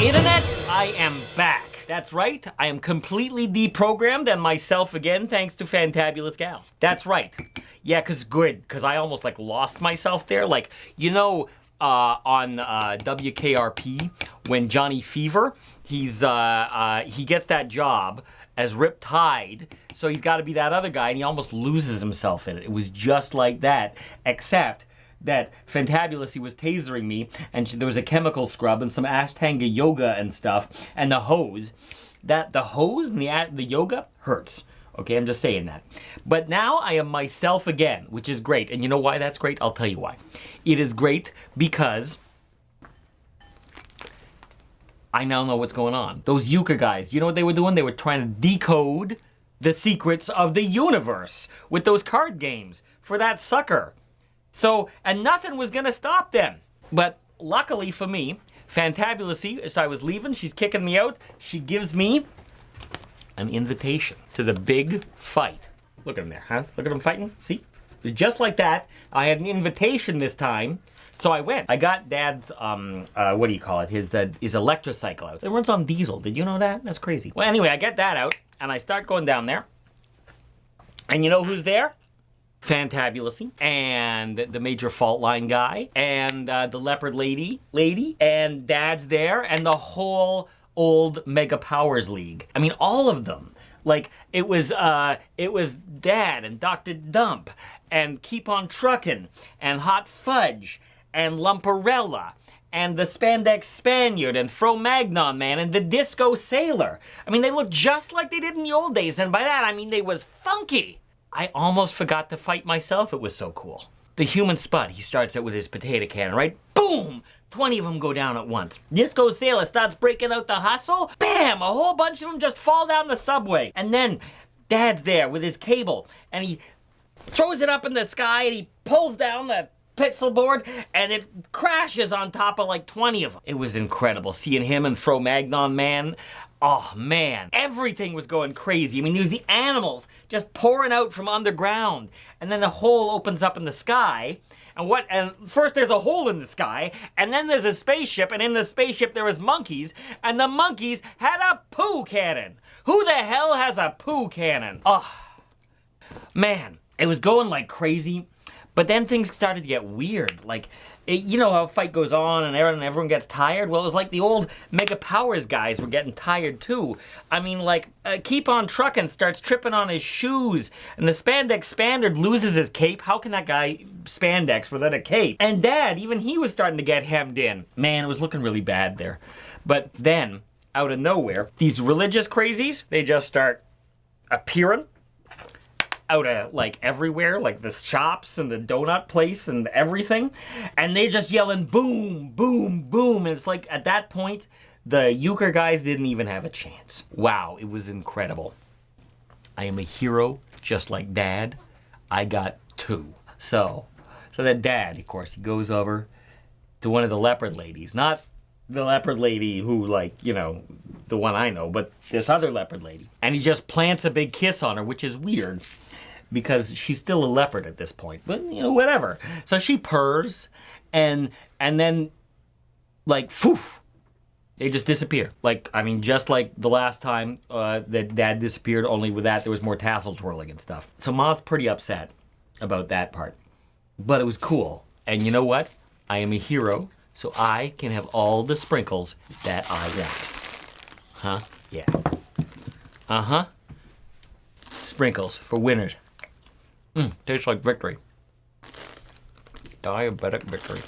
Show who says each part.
Speaker 1: Internet, I am back. That's right, I am completely deprogrammed and myself again thanks to Fantabulous Gal. That's right. Yeah, cause good, cause I almost like lost myself there. Like, you know, uh, on uh, WKRP, when Johnny Fever, he's uh, uh, he gets that job as Rip Tide, so he's got to be that other guy, and he almost loses himself in it. It was just like that, except that Fantabulous, he was tasering me, and there was a chemical scrub and some Ashtanga yoga and stuff, and the hose. That the hose and the the yoga hurts. Okay, I'm just saying that. But now I am myself again, which is great. And you know why that's great? I'll tell you why. It is great because I now know what's going on. Those Euchre guys, you know what they were doing? They were trying to decode the secrets of the universe with those card games for that sucker. So, and nothing was gonna stop them. But luckily for me, Fantabulousy, as I was leaving, she's kicking me out. She gives me an invitation to the big fight. Look at him there, huh? Look at him fighting, see? Just like that, I had an invitation this time, so I went. I got Dad's, um, uh, what do you call it? His, uh, his electrocycle out. It runs on diesel. Did you know that? That's crazy. Well, anyway, I get that out, and I start going down there. And you know who's there? Fantabulously, and the Major Fault Line guy, and uh, the Leopard Lady, lady, and Dad's there, and the whole old Mega Powers League. I mean, all of them. Like it was, uh, it was Dad and Dr. Dump, and Keep on Truckin', and Hot Fudge, and Lumparella, and the Spandex Spaniard, and Fro-Magnon Man, and the Disco Sailor. I mean, they look just like they did in the old days, and by that I mean they was funky. I almost forgot to fight myself. It was so cool. The human spud, he starts it with his potato cannon, right? Boom! 20 of them go down at once. Disco Sailor starts breaking out the hustle. Bam! A whole bunch of them just fall down the subway. And then Dad's there with his cable and he throws it up in the sky and he pulls down the pixel board and it crashes on top of like 20 of them. It was incredible seeing him and Fro-Magnon Man. Oh man, everything was going crazy. I mean, there was the animals just pouring out from underground. And then the hole opens up in the sky. And what, and first there's a hole in the sky, and then there's a spaceship, and in the spaceship there was monkeys, and the monkeys had a poo cannon. Who the hell has a poo cannon? Oh, man, it was going like crazy. But then things started to get weird. Like, it, you know how a fight goes on and everyone, everyone gets tired? Well, it was like the old Mega Powers guys were getting tired too. I mean, like, uh, Keep on Truckin' starts tripping on his shoes, and the Spandex Spaniard loses his cape. How can that guy spandex without a cape? And Dad, even he was starting to get hemmed in. Man, it was looking really bad there. But then, out of nowhere, these religious crazies, they just start appearing out of like everywhere, like the shops and the donut place and everything. And they just yelling boom, boom, boom. And it's like at that point, the euchre guys didn't even have a chance. Wow, it was incredible. I am a hero, just like dad. I got two. So, so that dad, of course, he goes over to one of the leopard ladies, not the leopard lady who like, you know, the one I know, but this other leopard lady. And he just plants a big kiss on her, which is weird because she's still a leopard at this point. But you know, whatever. So she purrs, and and then like, phew, they just disappear. Like, I mean, just like the last time uh, that Dad disappeared. Only with that, there was more tassel twirling and stuff. So Ma's pretty upset about that part, but it was cool. And you know what? I am a hero, so I can have all the sprinkles that I want. Huh? Yeah. Uh huh. Sprinkles for winners. Mm, tastes like victory. Diabetic victory.